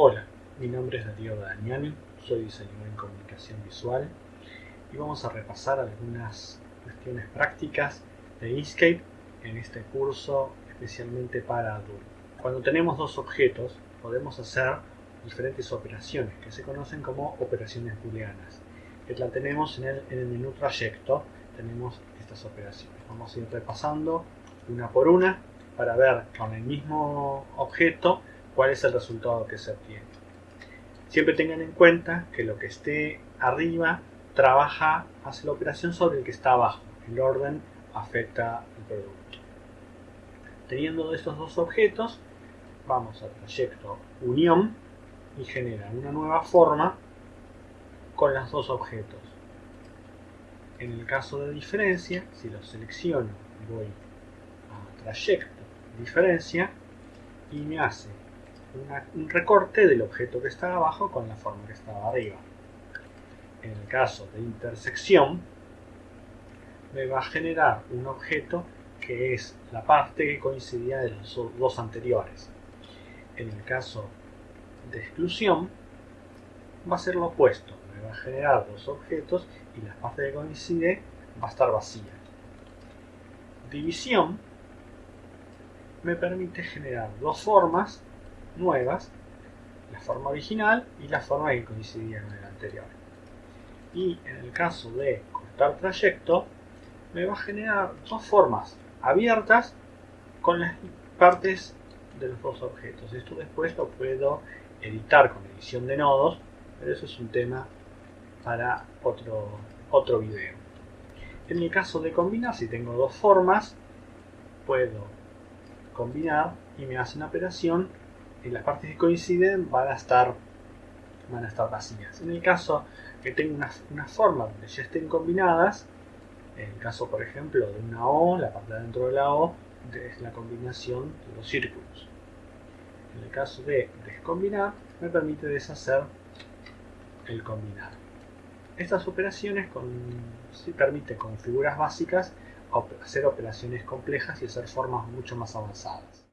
Hola, mi nombre es Darío Daniani, soy diseñador en comunicación visual y vamos a repasar algunas cuestiones prácticas de Inkscape en este curso especialmente para adultos. Cuando tenemos dos objetos podemos hacer diferentes operaciones que se conocen como operaciones booleanas. Que la tenemos en el, en el menú trayecto, tenemos estas operaciones. Vamos a ir repasando una por una para ver con el mismo objeto cuál es el resultado que se obtiene. Siempre tengan en cuenta que lo que esté arriba trabaja, hace la operación sobre el que está abajo. El orden afecta el producto. Teniendo estos dos objetos, vamos al trayecto unión y genera una nueva forma con los dos objetos. En el caso de diferencia, si lo selecciono, voy a trayecto, diferencia, y me hace un recorte del objeto que estaba abajo con la forma que estaba arriba. En el caso de intersección, me va a generar un objeto que es la parte que coincidía de los dos anteriores. En el caso de exclusión, va a ser lo opuesto. Me va a generar dos objetos y la parte que coincide va a estar vacía. División me permite generar dos formas nuevas, la forma original y la forma que coincidía con el anterior. Y en el caso de cortar trayecto, me va a generar dos formas abiertas con las partes de los dos objetos. Esto después lo puedo editar con edición de nodos, pero eso es un tema para otro, otro video. En el caso de combinar, si tengo dos formas, puedo combinar y me hace una operación y las partes que coinciden van a estar van a estar vacías. En el caso que tenga una, una forma donde ya estén combinadas, en el caso por ejemplo de una O, la parte de dentro de la O es la combinación de los círculos. En el caso de descombinar, me permite deshacer el combinar. Estas operaciones con, permiten con figuras básicas hacer operaciones complejas y hacer formas mucho más avanzadas.